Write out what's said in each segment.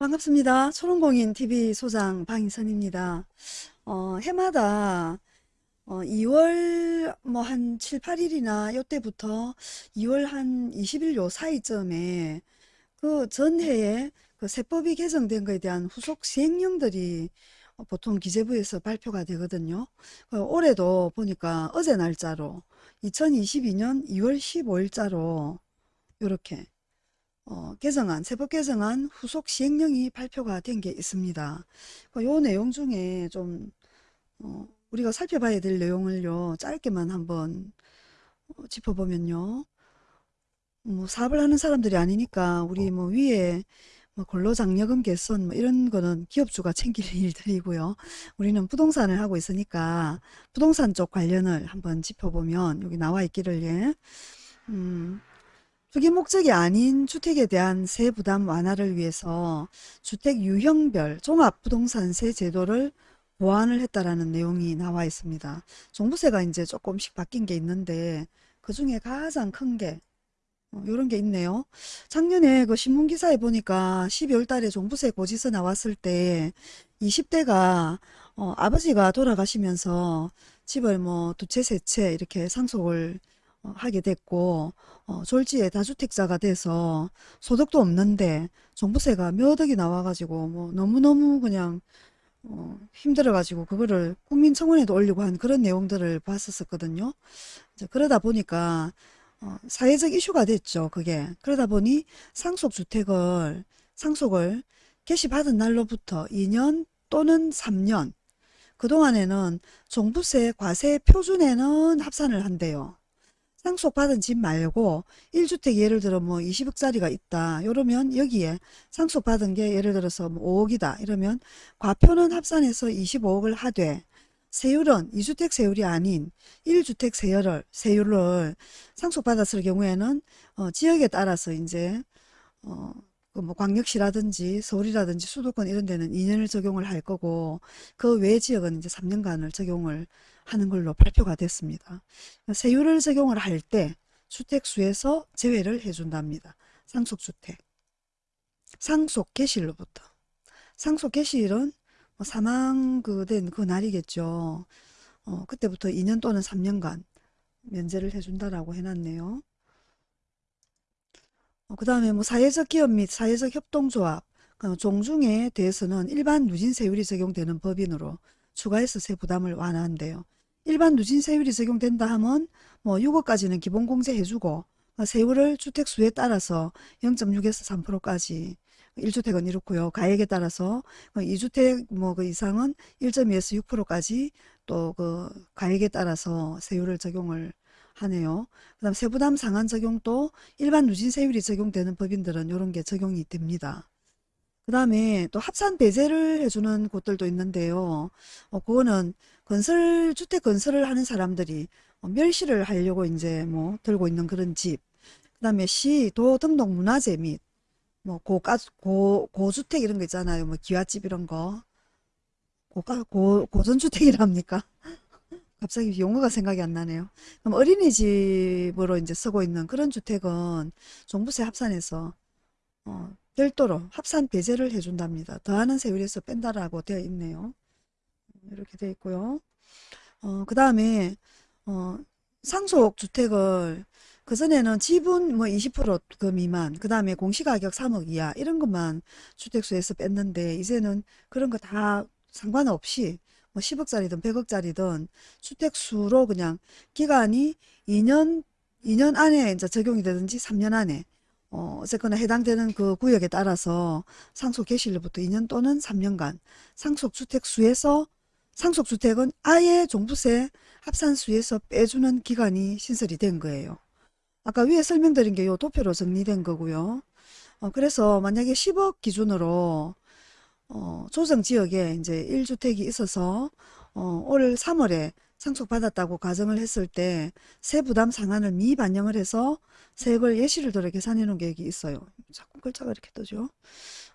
반갑습니다. 초롱공인 TV 소장 방희선입니다. 어, 해마다 어, 2월 뭐 한 7, 8일이나 요때부터 2월 한 20일 요 사이쯤에 그 전해에 그 세법이 개정된 거에 대한 후속 시행령들이 어, 보통 기재부에서 발표가 되거든요. 그 올해도 보니까 어제 날짜로 2022년 2월 15일자로 이렇게 어, 개정안, 세법 개정안 후속 시행령이 발표가 된 게 있습니다. 그요 내용 중에 좀 어, 우리가 살펴봐야 될 내용을요 짧게만 한번 어, 짚어보면요 뭐 사업을 하는 사람들이 아니니까 우리 뭐 위에 뭐 근로장려금 개선 뭐 이런 거는 기업주가 챙길 일들이고요 우리는 부동산을 하고 있으니까 부동산 쪽 관련을 한번 짚어보면 여기 나와 있기를 예. 음, 투기 목적이 아닌 주택에 대한 세 부담 완화를 위해서 주택 유형별 종합부동산세 제도를 보완을 했다라는 내용이 나와 있습니다. 종부세가 이제 조금씩 바뀐 게 있는데 그 중에 가장 큰게 어, 요런 게 있네요. 작년에 그 신문기사에 보니까 12월 달에 종부세 고지서 나왔을 때 20대가 어, 아버지가 돌아가시면서 집을 뭐 두 채, 세 채 이렇게 상속을 어, 하게 됐고 어, 졸지에 다주택자가 돼서 소득도 없는데 종부세가 몇 억이 나와가지고 뭐 너무너무 그냥 어, 힘들어가지고 그거를 국민청원에도 올리고 한 그런 내용들을 봤었거든요. 그러다 보니까 어, 사회적 이슈가 됐죠. 그게 그러다 보니 상속주택을 상속을 개시받은 날로부터 2년 또는 3년 그동안에는 종부세 과세 표준에는 합산을 한대요. 상속받은 집 말고 1주택 예를 들어 뭐 20억짜리가 있다. 이러면 여기에 상속받은 게 예를 들어서 뭐 5억이다. 이러면 과표는 합산해서 25억을 하되 세율은 2주택 세율이 아닌 1주택 세율을, 세율을 상속받았을 경우에는 어, 지역에 따라서 이제 어, 그 뭐 광역시라든지 서울이라든지 수도권 이런 데는 2년을 적용을 할 거고 그 외 지역은 이제 3년간을 적용을 하는 걸로 발표가 됐습니다. 세율을 적용을 할 때 주택수에서 제외를 해준답니다. 상속주택. 상속 개시일로부터. 상속 개시일은 뭐 사망 그된 그 날이겠죠. 어, 그때부터 2년 또는 3년간 면제를 해준다라고 해놨네요. 어, 그 다음에 뭐 사회적 기업 및 사회적 협동조합, 그 종중에 대해서는 일반 누진세율이 적용되는 법인으로 추가해서 세 부담을 완화한대요. 일반 누진세율이 적용된다 하면 뭐 6억까지는 기본공제 해주고 어, 세율을 주택수에 따라서 0.6에서 3%까지 1주택은 이렇고요. 가액에 따라서 2주택 그 뭐그 이상은 1.2에서 6%까지 또 그 가액에 따라서 세율을 적용을 하네요. 그 다음 세부담 상한 적용도 일반 누진세율이 적용되는 법인들은 이런 게 적용이 됩니다. 그 다음에 또 합산 배제를 해주는 곳들도 있는데요. 어, 그거는 건설, 주택 건설을 하는 사람들이 어, 멸시를 하려고 이제 뭐 들고 있는 그런 집. 그 다음에 시, 도 등록 문화재 및 뭐 고가, 고, 고주택 이런 거 있잖아요. 뭐 기와집 이런 거. 고가, 고, 고전주택이랍니까? 갑자기 용어가 생각이 안 나네요. 그럼 어린이집으로 이제 쓰고 있는 그런 주택은 종부세 합산해서 어, 별도로 합산 배제를 해준답니다. 더하는 세율에서 뺀다라고 되어 있네요. 이렇게 되어 있고요. 어, 그 다음에 어, 상속 주택을 그전에는 지분 뭐 20%그 미만 그 다음에 공시가격 3억 이하 이런 것만 주택수에서 뺐는데 이제는 그런 거 다 상관없이 뭐 10억짜리든 100억짜리든 주택수로 그냥 기간이 2년 2년 안에 이제 적용이 되든지 3년 안에 어, 어쨌거나 해당되는 그 구역에 따라서 상속 개시일로부터 2년 또는 3년간 상속주택 수에서 상속주택은 아예 종부세 합산수에서 빼주는 기간이 신설이 된 거예요. 아까 위에 설명드린 게 요 도표로 정리된 거고요. 어, 그래서 만약에 10억 기준으로 어, 조정 지역에 이제 1주택이 있어서 어, 올 3월에 상속받았다고 가정을 했을 때 세부담 상한을 미반영을 해서 세액을 예시를 들어 계산해 놓은 계획이 있어요. 자꾸 글자가 이렇게 뜨죠.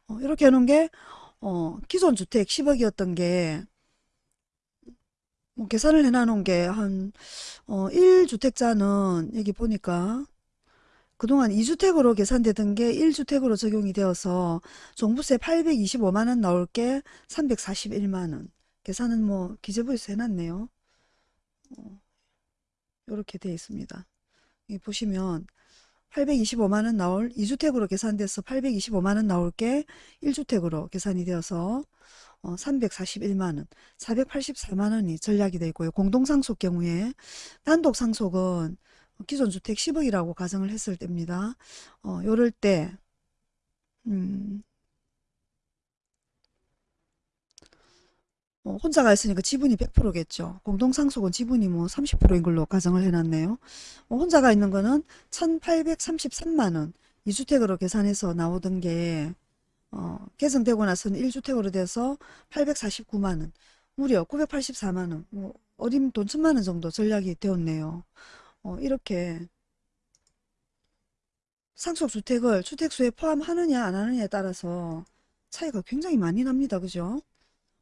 어, 이렇게 해놓은 게 어, 기존 주택 10억이었던 게 뭐 계산을 해놔 놓은 게 한 어, 1주택자는 여기 보니까 그동안 2주택으로 계산되던 게 1주택으로 적용이 되어서 종부세 825만원 나올 게 341만원. 계산은 뭐 기재부에서 해놨네요. 이렇게 되어 있습니다. 보시면 825만원 나올 2주택으로 계산돼서 825만원 나올 게 1주택으로 계산이 되어서 어, 341만원, 484만원이 전략이 되어 있고요. 공동상속 경우에 단독상속은 기존 주택 10억이라고 가정을 했을 때입니다. 어, 요럴 때 음, 어, 혼자가 있으니까 지분이 100%겠죠. 공동상속은 지분이 뭐 30%인 걸로 가정을 해놨네요. 어, 혼자가 있는 거는 1833만원 2주택으로 계산해서 나오던 게 어, 개정되고 나서는 1주택으로 돼서 849만원 무려 984만원 뭐 어림 돈 천만원 정도 전략이 되었네요. 어, 이렇게 상속주택을 주택수에 포함하느냐 안 하느냐에 따라서 차이가 굉장히 많이 납니다. 그죠?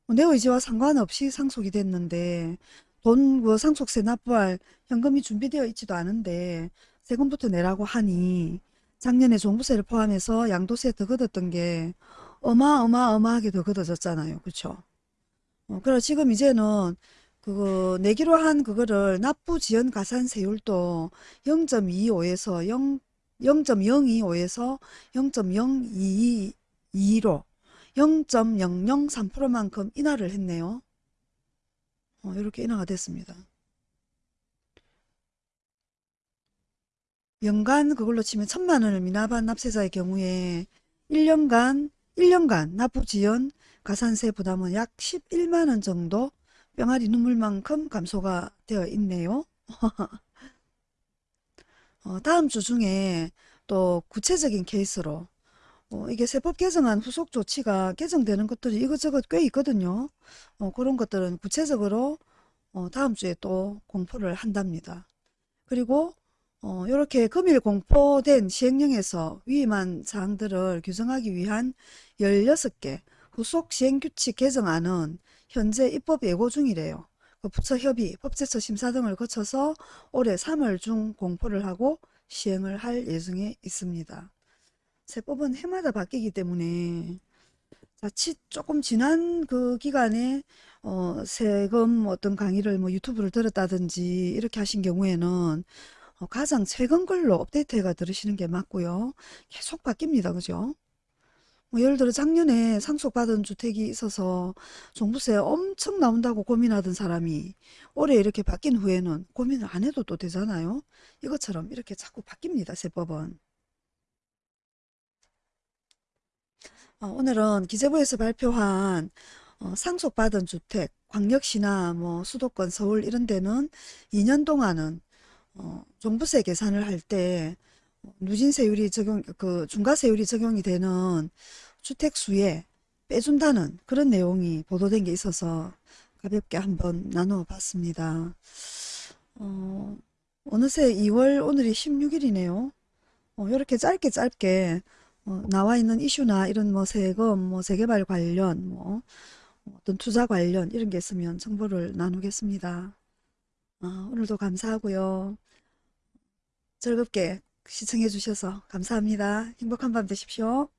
어, 내 의지와 상관없이 상속이 됐는데 돈 그 상속세 납부할 현금이 준비되어 있지도 않은데 세금부터 내라고 하니 작년에 종부세를 포함해서 양도세 더 걷었던 게 어마어마어마하게 더 걷어졌잖아요. 그쵸? 어, 그래 지금 이제는 그거 내기로 한 그거를 납부 지연 가산 세율도 0.25에서 0, 0.025에서 0.022로 0.003%만큼 인하를 했네요. 어, 이렇게 인하가 됐습니다. 연간 그걸로 치면 천만 원을 미납한 납세자의 경우에 1년간 1년간 납부 지연 가산세 부담은 약 11만 원 정도 뿅아리 눈물만큼 감소가 되어 있네요. 어, 다음 주 중에 또 구체적인 케이스로 어, 이게 세법 개정안 후속 조치가 개정되는 것들이 이것저것 꽤 있거든요. 어, 그런 것들은 구체적으로 어, 다음 주에 또 공포를 한답니다. 그리고 어, 이렇게 금일 공포된 시행령에서 위임한 사항들을 규정하기 위한 16개 후속 시행규칙 개정안은 현재 입법 예고 중이래요. 그 부처 협의, 법제처 심사 등을 거쳐서 올해 3월 중 공포를 하고 시행을 할 예정에 있습니다. 세법은 해마다 바뀌기 때문에 자칫 조금 지난 그 기간에 어, 세금 어떤 강의를 뭐 유튜브를 들었다든지 이렇게 하신 경우에는 어, 가장 최근 걸로 업데이트해가 들으시는 게 맞고요. 계속 바뀝니다. 그죠? 뭐 예를 들어 작년에 상속받은 주택이 있어서 종부세 엄청 나온다고 고민하던 사람이 올해 이렇게 바뀐 후에는 고민을 안 해도 또 되잖아요. 이것처럼 이렇게 자꾸 바뀝니다. 세법은. 어, 오늘은 기재부에서 발표한 어, 상속받은 주택, 광역시나 뭐 수도권, 서울 이런 데는 2년 동안은 어, 종부세 계산을 할때 누진세율이 적용, 그 중과세율이 적용이 되는 주택수에 빼준다는 그런 내용이 보도된 게 있어서 가볍게 한번 나누어 봤습니다. 어, 어느새 2월 오늘이 16일이네요. 어, 이렇게 짧게 짧게 어, 나와 있는 이슈나 이런 뭐 세금, 뭐 재개발 관련, 뭐 어떤 투자 관련 이런 게 있으면 정보를 나누겠습니다. 어, 오늘도 감사하고요. 즐겁게 시청해 주셔서 감사합니다. 행복한 밤 되십시오.